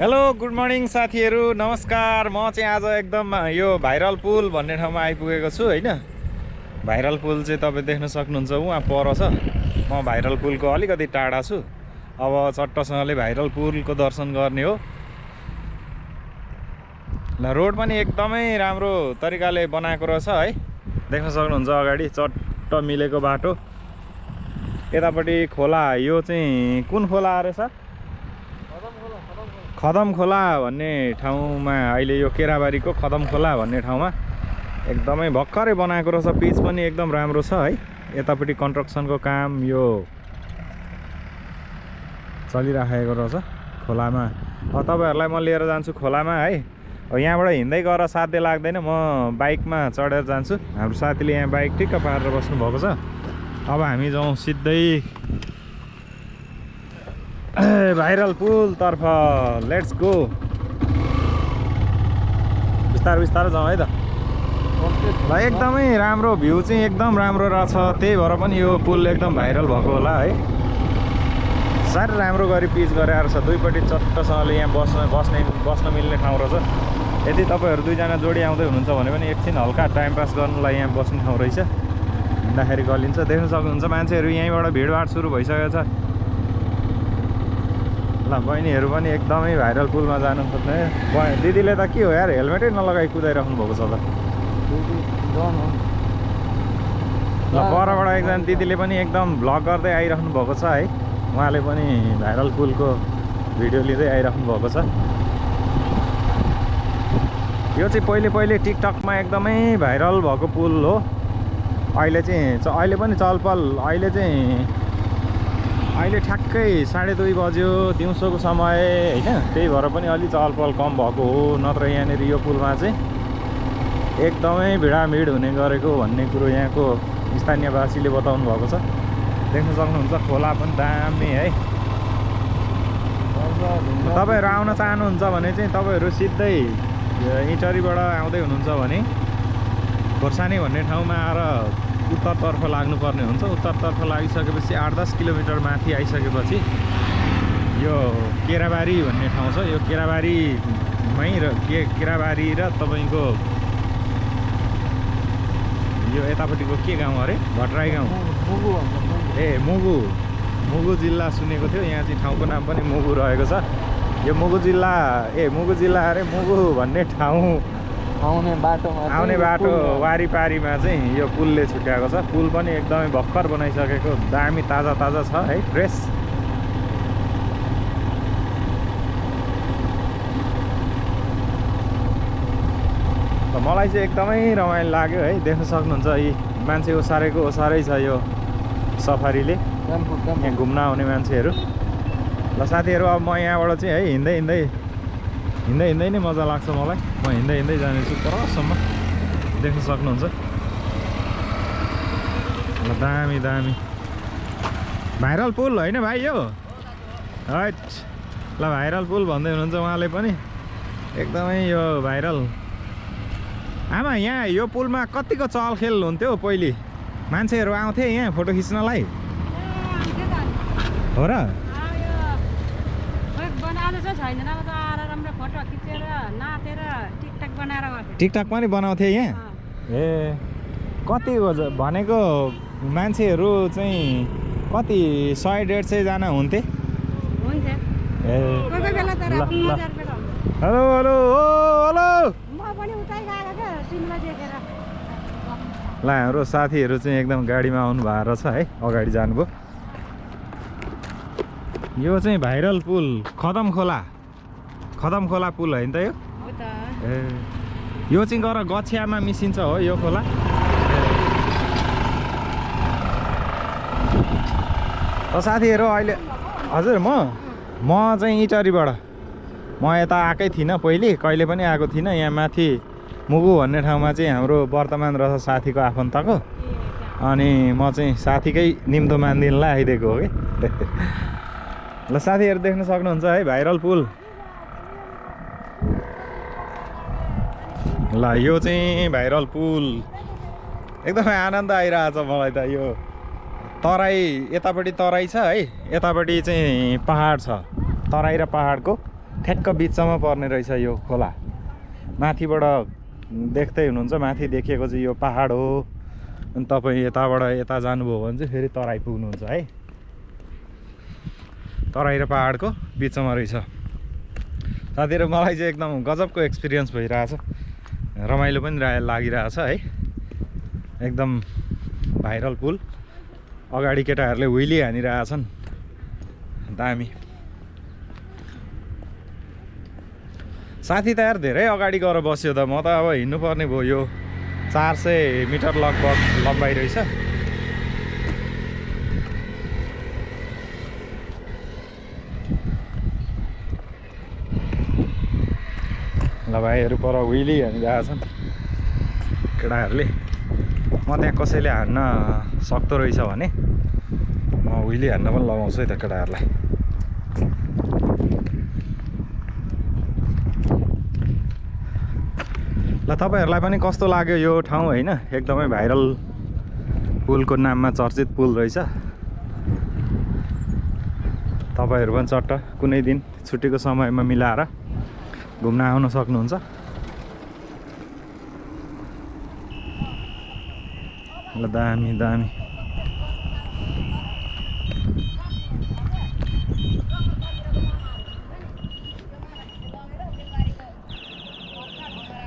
Hello good morning साथीहरू। नमस्कार। म चाहिँ आज एकदम यो भाइरल पुल भन्ने ठाउँमा आइपुगेको छु होइन? भाइरल पुल चाहिँ तपाईँ देख्न सक्नुहुन्छ। उहाँ पर छ। म भाइरल पुलको अलिकति टाढा छु। अब चट्टसँगले भाइरल पुलको दर्शन गर्ने हो। ल रोड पनि एकदमै राम्रो तरिकाले बनाएको रहेछ है? देख्न सक्नुहुन्छ अगाडि चट्ट मिलेको बाटो। यतापट्टि खोला यो चाहिँ कुन खोला सर? खदम खोला भन्ने ठाउँमा अहिले यो केराबारीको खदम खोला भन्ने ठाउँमा एकदमै भर्खरै बनाएको रहेछ पिच पनि एकदम राम्रो छ है। यतापट्टि कन्स्ट्रक्सनको काम यो चलिराखेको रहेछ खोलामा। अब तपाईँहरूलाई म लिएर जान्छु खोलामा है। अब यहाँबाट हिँड्दै गएर साध्य लाग्दैन म बाइकमा चढेर जान्छु। हाम्रो साथीले यहाँ बाइक ठिक्क पारेर बस्नुभएको छ। अब हामी जाउँ सिधै भाइरल पुलतर्फ लेट्स गो बिस्तारो बिस्तारो जाउँ है त। ल एकदमै राम्रो भ्यू चाहिँ एकदम राम्रो रहेछ। त्यही भएर पनि यो पुल एकदम भाइरल भएको होला है। साह्रै राम्रो गरी पिच गरेर छ। दुईपट्टि चट्टसँगले यहाँ बस्न बस्ने बस्न मिल्ने ठाउँ रहेछ। यदि तपाईँहरू दुईजना जोडी आउँदै हुनुहुन्छ भने पनि एकछिन हल्का टाइम पास गर्नुलाई यहाँ बस्ने ठाउँ रहेछ। हिँड्दाखेरि गलिन्छ। देख्न सक्नुहुन्छ मान्छेहरू यहीँबाट भिडभाड सुरु भइसकेको छ। ल बहिनीहरू पनि एकदमै भाइरल पुलमा जानु खोज्ने दिदीले त के हो यार हेलमेटै नलगाइ कुदाइराख्नु भएको छ त। ल परबाट एकजना दिदीले पनि एकदम भ्लग गर्दै आइराख्नु भएको छ है। उहाँले पनि भाइरल पुलको भिडियो लिँदै आइराख्नु भएको छ। यो चाहिँ पहिले पहिले टिकटकमा एकदमै भाइरल भएको पुल हो। अहिले चाहिँ अहिले पनि चलपल अहिले चाहिँ अहिले ठ्याक्कै साढे दुई बज्यो दिउँसोको समय होइन? त्यही भएर पनि अलि चहलपहल कम भएको हो नत्र यहाँनिर यो पुलमा चाहिँ। एकदमै भिडाभिड हुने गरेको भन्ने कुरो यहाँको स्थानीयवासीले बताउनु भएको छ। देख्न सक्नुहुन्छ खोला पनि दामी है। तपाईँहरू आउन चाहनुहुन्छ भने चाहिँ तपाईँहरू सिधै इटरीबाट आउँदै हुनुहुन्छ भने खोर्सानी भन्ने ठाउँमा आएर उत्तरतर्फ लाग्नुपर्ने हुन्छ। उत्तरतर्फ लागिसकेपछि आठ दस किलोमिटर माथि आइसकेपछि यो केराबारी भन्ने ठाउँ छ। यो केराबारीमै र के केराबारी र तपाईँको यो यतापट्टिको के गाउँ अरे? भट्टराई गाउँ। ए मुगु। मुगु जिल्ला सुनेको थियो। यहाँ चाहिँ ठाउँको नाम पनि मुगु रहेको छ। यो मुगु जिल्ला ए मुगु जिल्ला अरे मुगु भन्ने ठाउँ आउने बाटोमा आउने बाटो। वारिपारीमा चाहिँ यो पुलले छुट्याएको छ। पुल पनि एकदमै भर्खर बनाइसकेको दामी ताजा ताजा छ है फ्रेस। त मलाई चाहिँ एकदमै रमाइलो लाग्यो है देख्न सक्नुहुन्छ यी मान्छे ओसारेको ओसारै छ यो सफारीले। यहाँ घुम्न आउने मान्छेहरू। ल साथीहरू अब म यहाँबाट चाहिँ है हिँड्दै हिँड्दै हिँड्दै हिँड्दै नै मजा लाग्छ मलाई। म हिँड्दै हिँड्दै जानेछु परसम्म देख्न सक्नुहुन्छ। दामी दामी। भाइरल पुल होइन भाइ यो? हट। ल भाइरल पुल भन्दै हुनुहुन्छ उहाँले पनि। एकदमै यो भाइरल। आमा यहाँ यो पुलमा कतिको चलखेल हुन्थ्यो पहिले? मान्छेहरू आउँथे यहाँ फोटो खिच्नलाई। हो र? राम्रो फोटो खिचेर नाचेर टिकटक बनाएर टिकटक पनि बनाउँथे यहाँ? ए कति भनेको मान्छेहरू चाहिँ कति सय डेढ सयजना हुन्थे? ए। हेलो हेलो ओ हेलो। म पनि उतै गएको क्या सिमला देखेर। ल हाम्रो साथीहरू चाहिँ एकदम गाडीमा आउनु भएको रहेछ है अगाडि जानुभयो। यो चाहिँ भाइरल पुल खदम खोला। खदम खोला पुल होइन त यो? ए यो चाहिँ गएर गछियामा मिसिन्छ हो यो खोला। त साथीहरू अहिले हजुर म? म चाहिँ इटरीबाट। म यता आएकै थिइनँ पहिले कहिले पनि आएको थिइनँ यहाँ माथि मुगु भन्ने ठाउँमा चाहिँ हाम्रो वर्तमान रहेछ साथीको आफन्तको। अनि म चाहिँ साथीकै निम्तो मानिदिनलाई आइदिएको हो कि? ल साथीहरू देख्न सक्नुहुन्छ है भाइरल पुल। ल यो चाहिँ भाइरल पुल। एकदमै आनन्द आइरहेछ मलाई त यो। तराई यतापट्टि तराई छ है यतापट्टि चाहिँ पहाड छ। तराई र पहाडको ठ्याक्क बिचमा पर्ने रहेछ यो खोला। माथिबाट देख्दै हुनुहुन्छ माथि देखिएको चाहिँ यो पाहाड हो। अनि तपाईँ यताबाट यता जानुभयो भने चाहिँ फेरि तराई पुग्नुहुन्छ है। तराई र पाहाडको बिचमा रहेछ। साथीहरू मलाई चाहिँ एकदम गजबको एक्सपिरियन्स भइरहेछ। रमाइलो पनि लागिरहेछ है। एकदम भाइरल पुल। अगाडि केटाहरूले हुइली हानिरहेछन्। दामी साथी त यार धेरै अगाडि गएर बस्यो त। म त अब हिँड्नुपर्ने भयो। यो चार सय मिटर लगभग लम्बाइ रहेछ। भाइहरू पर हुइली हानिरहेको छन् केटाहरूले म त्यहाँ कसैले हान्न सक्दो रहेछ भने म हुइली हान्न पनि लगाउँछु है त केटाहरूलाई। ल तपाईँहरूलाई पनि कस्तो लाग्यो यो ठाउँ होइन? एकदमै भाइरल पुलको नाममा चर्चित पुल रहेछ। तपाईँहरू पनि चट्ट कुनै दिन छुट्टीको समयमा मिलाएर घुम्न आउन सक्नुहुन्छ? ल दामी दामी।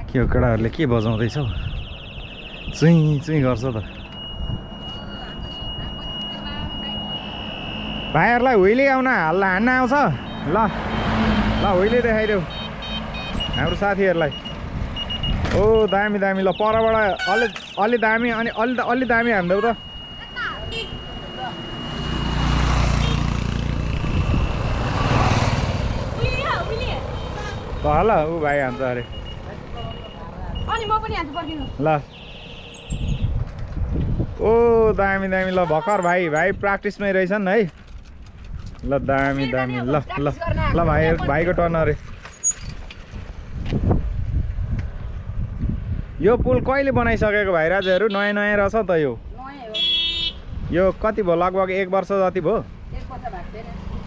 के हो केटाहरूले के बजाउँदैछ हौ? चुइँ चुइँ गर्छ त। भाइहरूलाई हुइले आउन हल्ला हान्न आउँछ। ल ल हुइले देखाइदेऊ। हाम्रो साथीहरूलाई। ओ दामी दामी। ल परबाट अलि अलि दामी अनि अलि अलि दामी हान्देऊ त। ल ऊ भाइ हान्छ अरे। ल। ओ दामी दामी। ल भर्खर भाइ भाइ प्र्याक्टिसमै रहेछन् है। ल दामी दामी। ल ल। ल भाइ भाइको टर्न अरे। यो पुल कहिले बनाइसकेको भाइ राजाहरू? नयाँ नयाँ रहेछ त यो। नयाँ हो। यो कति भयो? लगभग एक वर्ष जति भयो?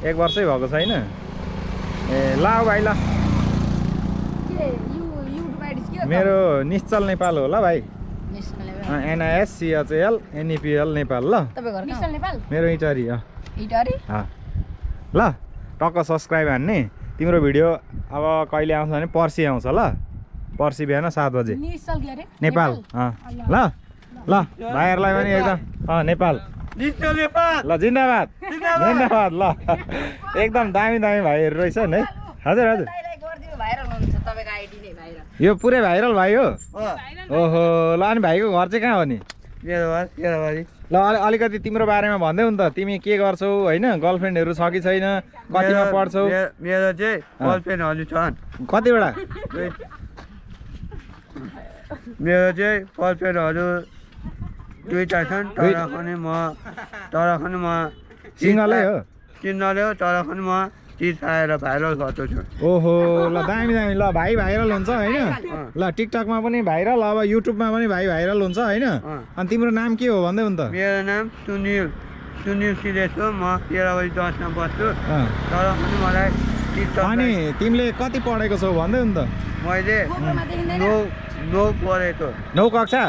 एक वर्ष भएको छैन। ए ल भाइ ल। मेरो निश्चल नेपाल हो ल भाइ एनआइएस सिएचएल एनइपिएल नेपाल ल। मेरो इटरी। ल टक्क सब्सक्राइब हान्ने। तिम्रो भिडियो अब कहिले आउँछ भने पर्सि आउँछ ल। पर्सि बिहान सात बजे। नेपाल अँ। ल ल। भाइहरूलाई पनि एकदम अँ नेपाल। ल जिन्दाबाद। जिन्दाबाद। ल। एकदम दामी दामी भाइहरू रहेछन् है। हजुर हजुर। नै यो पुरै भाइरल भाइ हो। ओहो ल अनि भाइको घर चाहिँ कहाँ हो नि? ल अलि अलिकति तिम्रो बारेमा भन्दै हुन् त। तिमी के गर्छौ होइन? गर्लफ्रेन्डहरू छ कि छैन? कतिमा पढ्छौ? मेरो- चाहिँ। बलपेनहरू छन्। कतिवटा? मेरो चाहिँ बलपेनहरू दुईवटा छन् तर पनि म तर पनि म सिङ्गलै हो? सिङ्गलै हो तर पनि म चिज आएर भाइरल गर्छु छु ओहो ल दामी दामी। ल भाइ भाइरल हुन्छ होइन? ल टिकटकमा पनि भाइरल अब युट्युबमा पनि भाइ भाइरल हुन्छ होइन। अनि तिम्रो नाम के हो भन्दै हुन् त? मेरो नाम सुनिल। सुनिल सिलेस हो म तेह्र बजी दसमा बस्छु। तर पनि मलाई टिकटक अनि तिमीले कति पढेको छौ भन्दै हुन् त? मैले नौ नौ पढेको नौ कक्षा